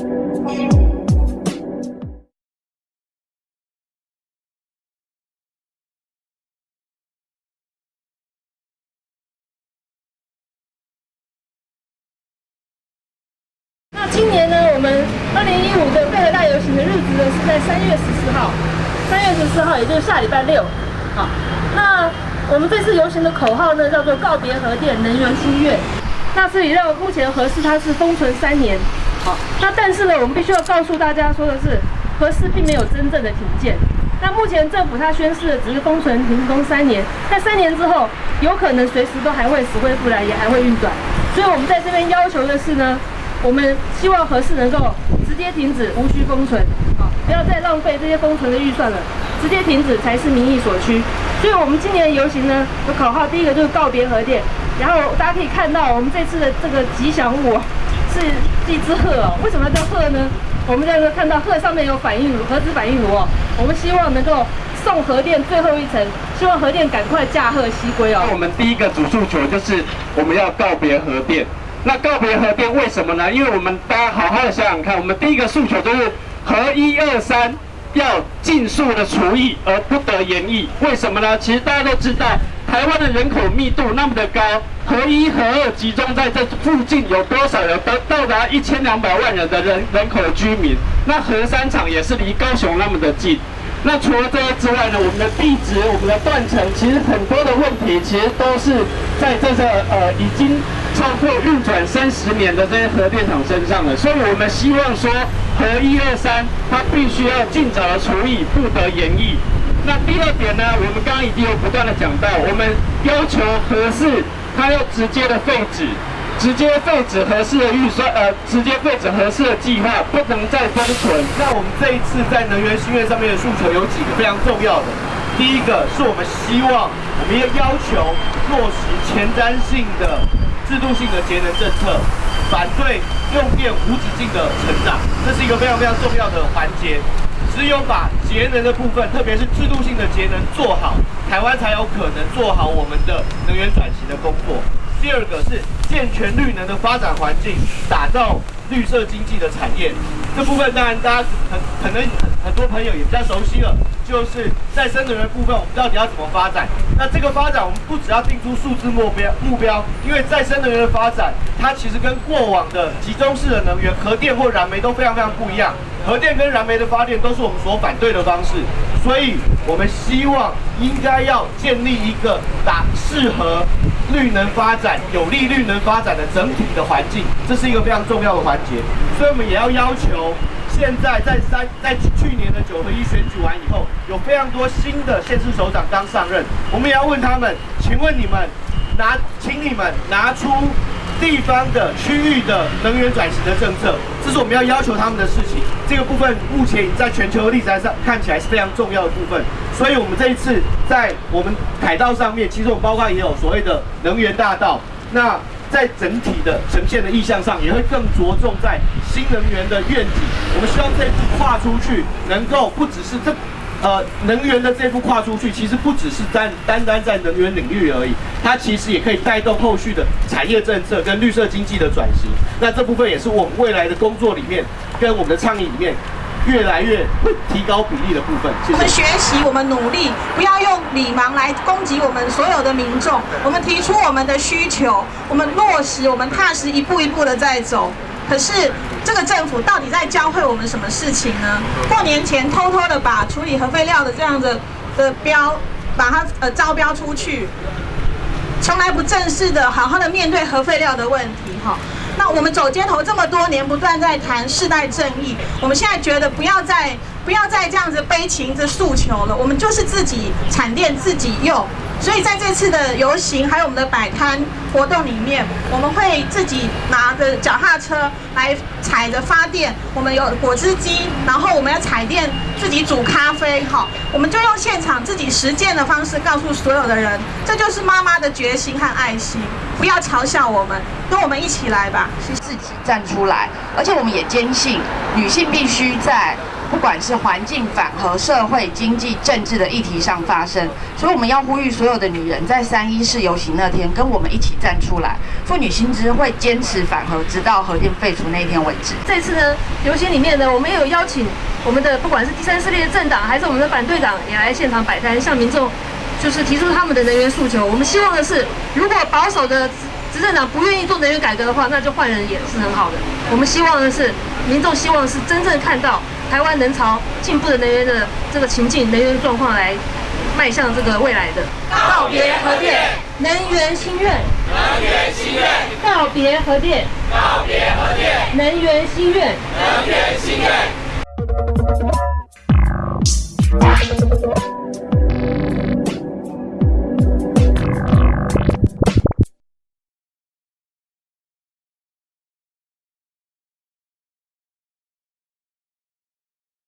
那今年呢，我们二零一五的贝河大游行的日子呢是在三月十四号，三月十四号也就是下礼拜六。好，那我们这次游行的口号呢叫做告别核电，能源新月。那这里让目前核四它是封存三年，好，那但是呢，我们必须要告诉大家说的是，核四并没有真正的停建。那目前政府它宣示的只是封存停工三年，在三年之后，有可能随时都还会死灰复燃，也还会运转。所以我们在这边要求的是呢。我们希望核四能够直接停止，无需封存，啊，不要再浪费这些封存的预算了，直接停止才是民意所趋。所以，我们今年的游行呢，有口号，第一个就是告别核电，然后大家可以看到，我们这次的这个吉祥物是一只鹤哦。为什么要叫鹤呢？我们在这看到鹤上面有反应炉，核子反应炉哦。我们希望能够送核电最后一程，希望核电赶快驾鹤西归哦。我们第一个主诉求就是我们要告别核电。那告别核电为什么呢？因为我们大家好好的想想看，我们第一个诉求就是核一二三要尽速的除役而不得延役。为什么呢？其实大家都知道，台湾的人口密度那么的高，核一核二集中在这附近有多少人？到到达一千两百万人的人人口居民。那核三厂也是离高雄那么的近。那除了这些之外呢，我们的地质、我们的断层，其实很多的问题，其实都是在这个呃已经超过运转三十年的这些核电厂身上的。所以我们希望说，核一二三它必须要尽早的除以，不得延役。那第二点呢，我们刚刚已经有不断的讲到，我们要求合适它要直接的废止。直接废止合适的预算，呃，直接废止合适的计划，不能再封存。那我们这一次在能源新月上面的诉求有几个非常重要的。第一个是我们希望，我们要要求落实前瞻性的制度性的节能政策，反对用电无止境的成长，这是一个非常非常重要的环节。只有把节能的部分，特别是制度性的节能做好，台湾才有可能做好我们的能源转型的工作。第二个是健全绿能的发展环境，打造绿色经济的产业。这部分当然大家很可能很很多朋友也比较熟悉了，就是再生能源部分，我们到底要怎么发展？那这个发展我们不只要定出数字目标目标，因为再生能源的发展，它其实跟过往的集中式的能源，核电或燃煤都非常非常不一样。核电跟燃煤的发电都是我们所反对的方式，所以我们希望应该要建立一个打适合绿能发展、有利绿能发展的整体的环境，这是一个非常重要的环节。所以我们也要要求，现在在三在去年的九合一选举完以后，有非常多新的县市首长刚上任，我们也要问他们，请问你们拿，请你们拿出。地方的区域的能源转型的政策，这是我们要要求他们的事情。这个部分目前在全球的例子上看起来是非常重要的部分。所以，我们这一次在我们凯道上面，其实我们包括也有所谓的能源大道。那在整体的呈现的意向上，也会更着重在新能源的愿景。我们希望这一步跨出去，能够不只是这。呃，能源的这步跨出去，其实不只是单单单在能源领域而已，它其实也可以带动后续的产业政策跟绿色经济的转型。那这部分也是我们未来的工作里面，跟我们的倡议里面，越来越会提高比例的部分。我们学习，我们努力，不要用礼盲来攻击我们所有的民众。我们提出我们的需求，我们落实，我们踏实一步一步的在走。可是。这个政府到底在教会我们什么事情呢？过年前偷偷的把处理核废料的这样的的标，把它呃招标出去，从来不正式的好好的面对核废料的问题哈。那我们走街头这么多年，不断在谈世代正义，我们现在觉得不要再不要再这样子悲情的诉求了，我们就是自己产电自己用。所以在这次的游行还有我们的摆摊活动里面，我们会自己拿着脚踏车来踩着发电。我们有果汁机，然后我们要踩电自己煮咖啡，哈，我们就用现场自己实践的方式告诉所有的人，这就是妈妈的决心和爱心。不要嘲笑我们，跟我们一起来吧，是自己站出来。而且我们也坚信，女性必须在不管是环境、反核、社会、经济、政治的议题上发生。所以我们要呼吁所有的女人，在三一四游行那天，跟我们一起站出来。妇女新知会坚持反核，直到核电废除那一天为止。这次呢，游行里面呢，我们也有邀请我们的不管是第三势力的政党，还是我们的反对党，也来现场摆摊，向民众就是提出他们的能源诉求。我们希望的是，如果保守的执政党不愿意做能源改革的话，那就换人也是很好的。我们希望的是，民众希望是真正看到台湾能朝进步的能源的这个情境、能源状况来迈向这个未来的。告别核电，能源心愿。能源心愿。告别核电。告别核电。能源心愿。能源心愿。